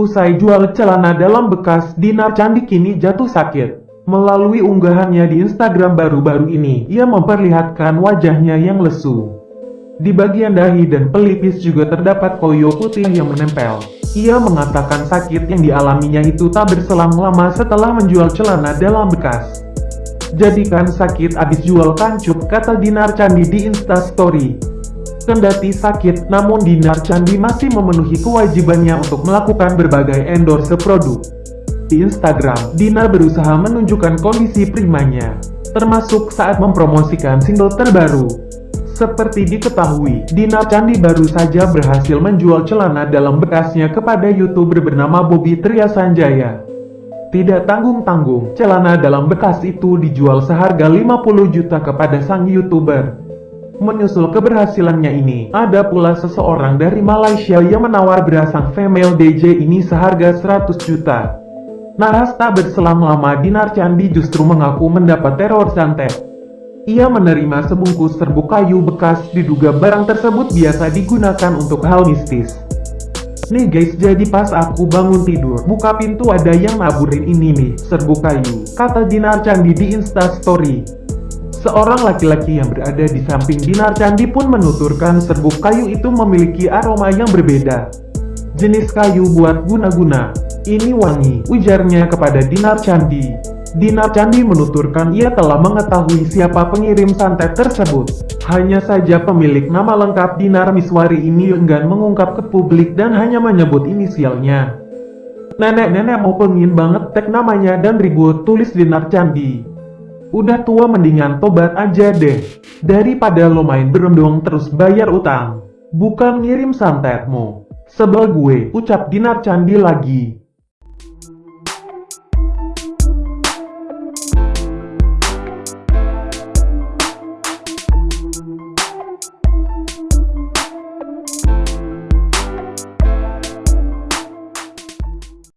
Usai jual celana dalam bekas, Dinar Candi kini jatuh sakit. Melalui unggahannya di Instagram baru-baru ini, ia memperlihatkan wajahnya yang lesu. Di bagian dahi dan pelipis juga terdapat koyo putih yang menempel. Ia mengatakan sakit yang dialaminya itu tak berselang lama setelah menjual celana dalam bekas. Jadikan sakit abis jual kancup, kata Dinar Candi di Instastory. Kendati sakit, namun Dinar Candi masih memenuhi kewajibannya untuk melakukan berbagai endorse produk. Di Instagram, Dinar berusaha menunjukkan kondisi primanya, termasuk saat mempromosikan single terbaru. Seperti diketahui, Dinar Candi baru saja berhasil menjual celana dalam bekasnya kepada youtuber bernama Bobby Triasanjaya. Tidak tanggung-tanggung, celana dalam bekas itu dijual seharga 50 juta kepada sang youtuber. Menyusul keberhasilannya ini, ada pula seseorang dari Malaysia yang menawar berasang female DJ ini seharga 100 juta. Naras tak berselang lama Dinar Candi justru mengaku mendapat teror santet. Ia menerima sebungkus serbuk kayu bekas diduga barang tersebut biasa digunakan untuk hal mistis. Nih guys jadi pas aku bangun tidur, buka pintu ada yang naburin ini nih, serbuk kayu, kata Dinar Candi di instastory. Seorang laki-laki yang berada di samping Dinar Candi pun menuturkan serbuk kayu itu memiliki aroma yang berbeda. Jenis kayu buat guna-guna, ini wangi, ujarnya kepada Dinar Candi. Dinar Candi menuturkan ia telah mengetahui siapa pengirim santet tersebut. Hanya saja pemilik nama lengkap Dinar Miswari ini enggan mengungkap ke publik dan hanya menyebut inisialnya. Nenek-nenek mau pengin banget tag namanya dan ribut tulis Dinar Candi. Udah tua mendingan tobat aja deh. Daripada lo main berendong terus bayar utang. Bukan ngirim santetmu. Sebel gue, ucap Dinar Candi lagi.